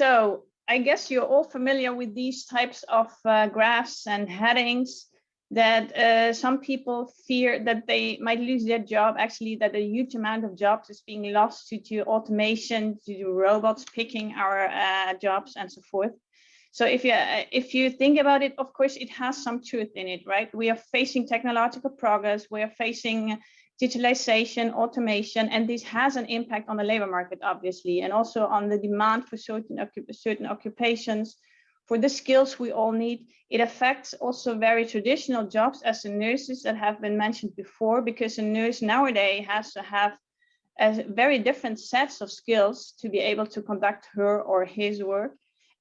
so I guess you're all familiar with these types of uh, graphs and headings that uh, some people fear that they might lose their job, actually that a huge amount of jobs is being lost due to automation, due to robots picking our uh, jobs and so forth. So if you uh, if you think about it, of course, it has some truth in it, right? We are facing technological progress, we are facing digitalization, automation, and this has an impact on the labor market, obviously, and also on the demand for certain, certain occupations, for the skills we all need. It affects also very traditional jobs as the nurses that have been mentioned before, because a nurse nowadays has to have a very different sets of skills to be able to conduct her or his work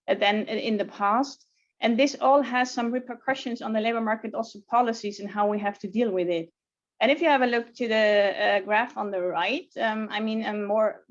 than in the past. And this all has some repercussions on the labor market, also policies and how we have to deal with it. And if you have a look to the uh, graph on the right, um, I mean, a more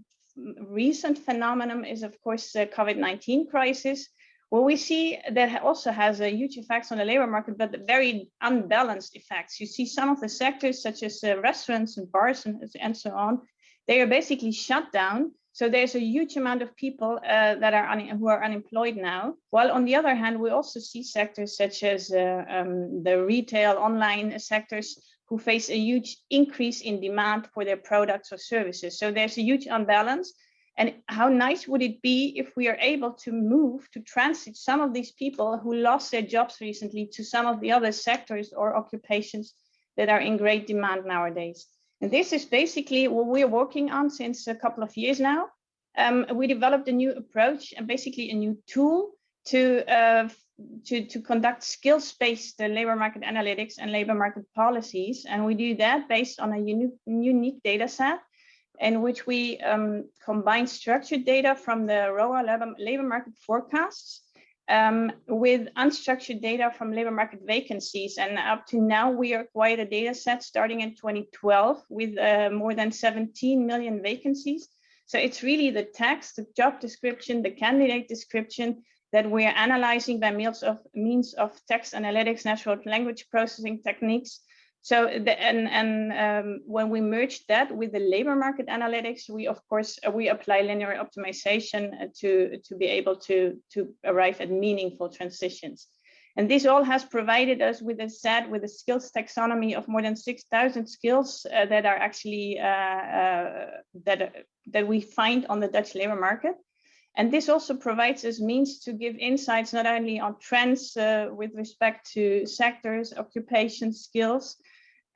recent phenomenon is, of course, the COVID-19 crisis, well, we see that also has a huge effects on the labor market, but very unbalanced effects. You see some of the sectors, such as uh, restaurants and bars and, and so on, they are basically shut down. So there's a huge amount of people uh, that are who are unemployed now. While on the other hand, we also see sectors such as uh, um, the retail online sectors who face a huge increase in demand for their products or services. So there's a huge unbalance. And how nice would it be if we are able to move to transit some of these people who lost their jobs recently to some of the other sectors or occupations that are in great demand nowadays. And this is basically what we're working on since a couple of years now. Um, we developed a new approach and basically a new tool to uh, to, to conduct skills-based uh, labor market analytics and labor market policies. And we do that based on a unique, unique data set in which we um, combine structured data from the ROA labor, market forecasts um, with unstructured data from labor market vacancies. And up to now, we acquired a data set starting in 2012 with uh, more than 17 million vacancies. So it's really the text, the job description, the candidate description, that we are analyzing by means of means of text analytics, natural language processing techniques. So the, and and um, when we merge that with the labor market analytics, we of course uh, we apply linear optimization uh, to to be able to to arrive at meaningful transitions. And this all has provided us with a set with a skills taxonomy of more than 6,000 skills uh, that are actually uh, uh, that that we find on the Dutch labor market. And this also provides us means to give insights not only on trends uh, with respect to sectors, occupations, skills,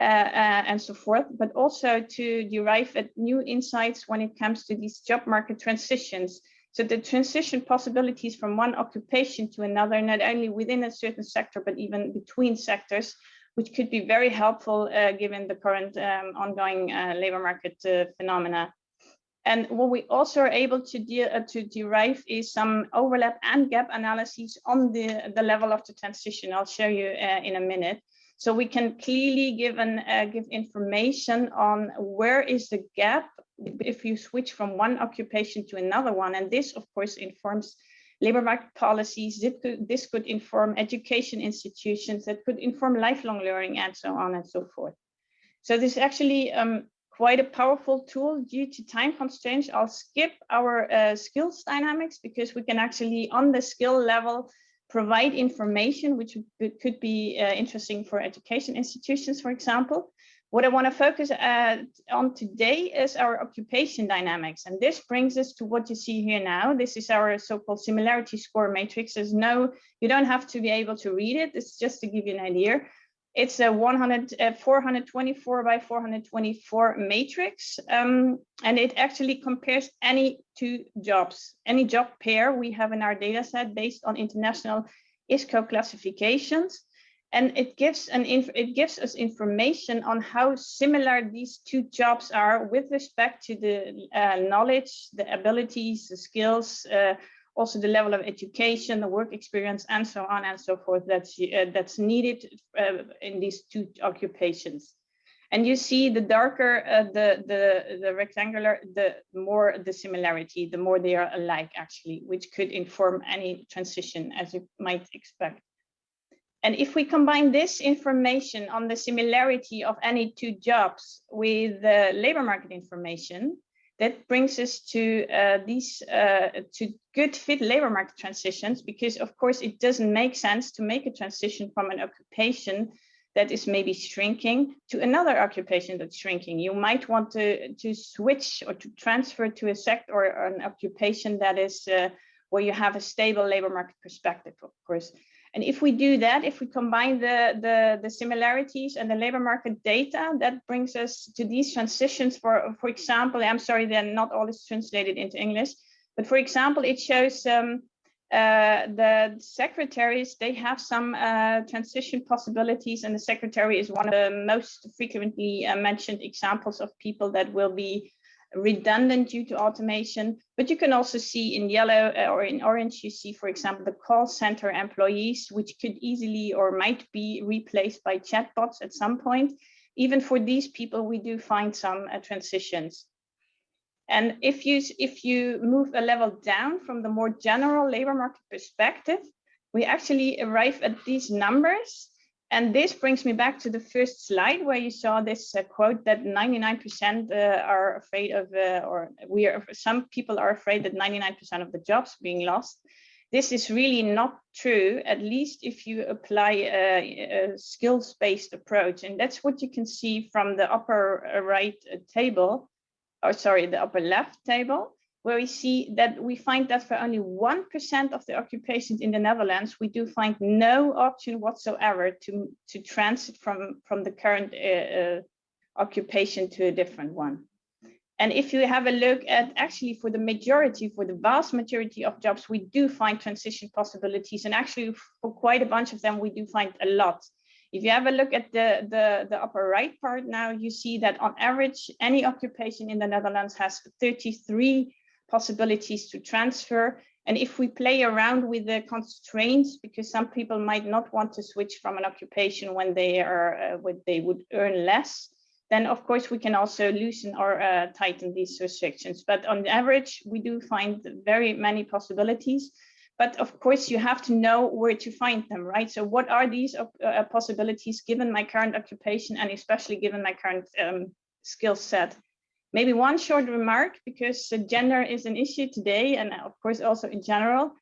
uh, uh, and so forth, but also to derive at new insights when it comes to these job market transitions. So the transition possibilities from one occupation to another, not only within a certain sector, but even between sectors, which could be very helpful uh, given the current um, ongoing uh, labor market uh, phenomena. And what we also are able to, de uh, to derive is some overlap and gap analyses on the, the level of the transition. I'll show you uh, in a minute. So we can clearly give, an, uh, give information on where is the gap if you switch from one occupation to another one. And this, of course, informs labor market policies. This could, this could inform education institutions that could inform lifelong learning and so on and so forth. So this actually um, quite a powerful tool due to time constraints. I'll skip our uh, skills dynamics because we can actually on the skill level provide information which could be uh, interesting for education institutions, for example. What I want to focus uh, on today is our occupation dynamics. And this brings us to what you see here now. This is our so-called similarity score matrix. There's no, you don't have to be able to read it. It's just to give you an idea. It's a 100, uh, 424 by 424 matrix, um, and it actually compares any two jobs, any job pair we have in our data set based on international ISCO classifications. And it gives an it gives us information on how similar these two jobs are with respect to the uh, knowledge, the abilities, the skills, uh, also the level of education, the work experience, and so on and so forth that's, uh, that's needed uh, in these two occupations. And you see the darker uh, the, the, the rectangular, the more the similarity, the more they are alike actually, which could inform any transition as you might expect. And if we combine this information on the similarity of any two jobs with the labor market information, that brings us to uh, these uh, to good fit labor market transitions because of course it doesn't make sense to make a transition from an occupation that is maybe shrinking to another occupation that's shrinking. You might want to, to switch or to transfer to a sector or an occupation that is uh, where you have a stable labor market perspective, of course. And if we do that, if we combine the, the, the, similarities and the labor market data, that brings us to these transitions for, for example, I'm sorry, then not all is translated into English, but for example, it shows um, uh, the secretaries, they have some uh, transition possibilities and the secretary is one of the most frequently uh, mentioned examples of people that will be redundant due to automation, but you can also see in yellow uh, or in orange, you see, for example, the call center employees, which could easily or might be replaced by chatbots at some point. Even for these people, we do find some uh, transitions. And if you, if you move a level down from the more general labor market perspective, we actually arrive at these numbers and this brings me back to the first slide where you saw this uh, quote that 99% uh, are afraid of, uh, or we are, some people are afraid that 99% of the jobs being lost. This is really not true, at least if you apply a, a skills-based approach. And that's what you can see from the upper uh, right uh, table, or sorry, the upper left table where we see that we find that for only 1% of the occupations in the Netherlands, we do find no option whatsoever to, to transit from, from the current uh, uh, occupation to a different one. And if you have a look at actually for the majority, for the vast majority of jobs, we do find transition possibilities. And actually for quite a bunch of them, we do find a lot. If you have a look at the, the, the upper right part now, you see that on average, any occupation in the Netherlands has 33 possibilities to transfer. And if we play around with the constraints, because some people might not want to switch from an occupation when they are uh, when they would earn less, then of course we can also loosen or uh, tighten these restrictions. But on average, we do find very many possibilities. But of course, you have to know where to find them, right? So what are these uh, possibilities given my current occupation and especially given my current um, skill set? Maybe one short remark, because uh, gender is an issue today, and of course also in general.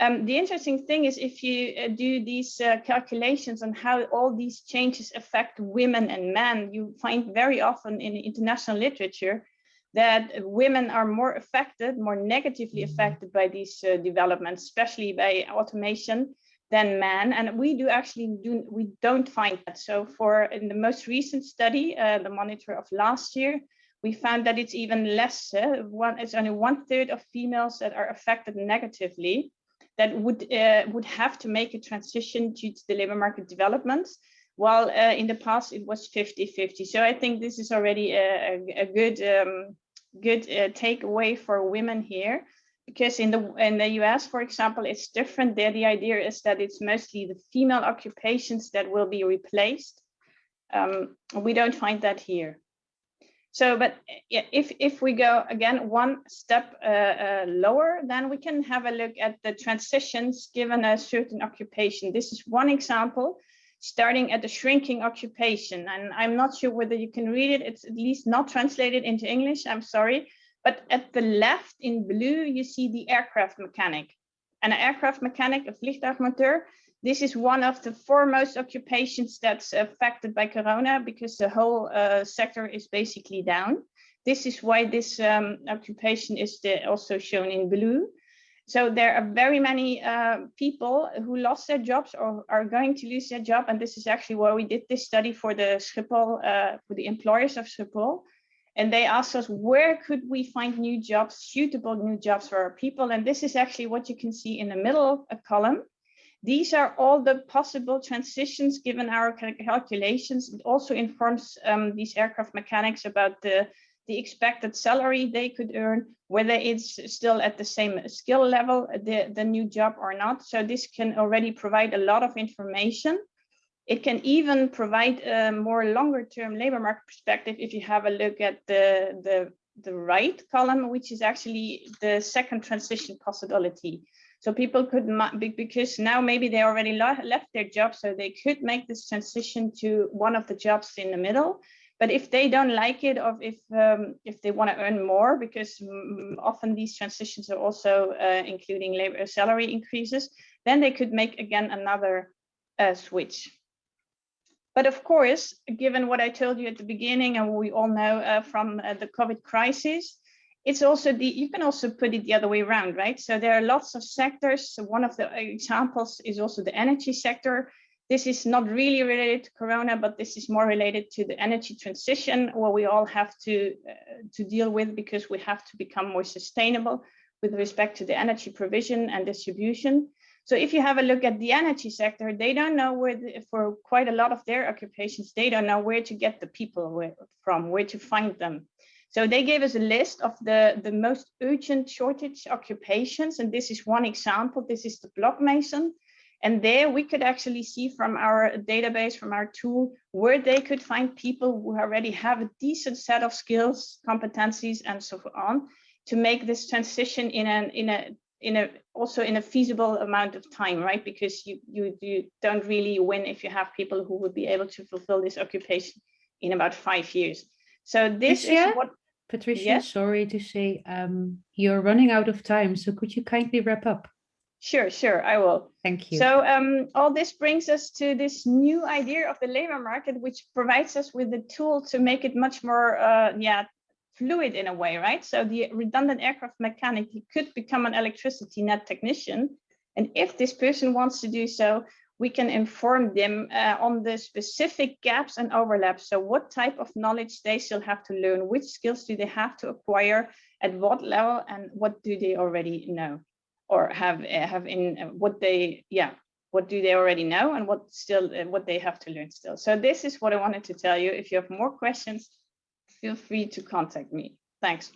Um, the interesting thing is if you uh, do these uh, calculations on how all these changes affect women and men, you find very often in international literature that women are more affected, more negatively mm-hmm. affected by these uh, developments, especially by automation than men. And we do actually do, we don't find that. So for in the most recent study, uh, the monitor of last year, we found that it's even less. Uh, one, it's only one third of females that are affected negatively that would uh, would have to make a transition due to the labor market developments, while uh, in the past it was 50-50. So I think this is already a, a good um, good uh, takeaway for women here, because in the in the US, for example, it's different. There, the idea is that it's mostly the female occupations that will be replaced. Um, we don't find that here. So, but if, if we go again one step uh, uh, lower, then we can have a look at the transitions given a certain occupation. This is one example, starting at the shrinking occupation. And I'm not sure whether you can read it. It's at least not translated into English, I'm sorry. But at the left in blue, you see the aircraft mechanic. And An aircraft mechanic, a vliegtuigmonteur, this is one of the foremost occupations that's affected by Corona because the whole uh, sector is basically down. This is why this um, occupation is the, also shown in blue. So there are very many uh, people who lost their jobs or are going to lose their job. And this is actually why we did this study for the Schiphol, uh, for the employers of Schiphol. And they asked us, where could we find new jobs, suitable new jobs for our people? And this is actually what you can see in the middle column. These are all the possible transitions given our calculations. It also informs um, these aircraft mechanics about the, the expected salary they could earn, whether it's still at the same skill level, the, the new job or not. So this can already provide a lot of information. It can even provide a more longer term labor market perspective if you have a look at the, the, the right column, which is actually the second transition possibility. So people could, because now maybe they already left their job, so they could make this transition to one of the jobs in the middle, But if they don't like it, or if um, if they want to earn more, because mm, often these transitions are also uh, including labor salary increases, then they could make again another uh, switch. But of course, given what I told you at the beginning and we all know uh, from uh, the COVID crisis, it's also the, you can also put it the other way around, right? So there are lots of sectors. So one of the examples is also the energy sector. This is not really related to Corona, but this is more related to the energy transition where we all have to, uh, to deal with because we have to become more sustainable with respect to the energy provision and distribution. So if you have a look at the energy sector, they don't know where, the, for quite a lot of their occupations, they don't know where to get the people from, where to find them. So they gave us a list of the, the most urgent shortage occupations. And this is one example. This is the block mason. And there we could actually see from our database, from our tool, where they could find people who already have a decent set of skills, competencies, and so on to make this transition in an in a in a also in a feasible amount of time, right? Because you you you don't really win if you have people who would be able to fulfill this occupation in about five years. So this Patricia? is what Patricia, Yes? sorry to say, um, you're running out of time, so could you kindly wrap up? Sure, sure, I will. Thank you. So um, all this brings us to this new idea of the labor market, which provides us with the tool to make it much more, uh, yeah, fluid in a way, right? So the redundant aircraft mechanic could become an electricity net technician. And if this person wants to do so, we can inform them uh, on the specific gaps and overlaps. So what type of knowledge they still have to learn, which skills do they have to acquire, at what level, and what do they already know or have uh, have in uh, what they, yeah, what do they already know and what still uh, what they have to learn still. So this is what I wanted to tell you. If you have more questions, feel free to contact me. Thanks.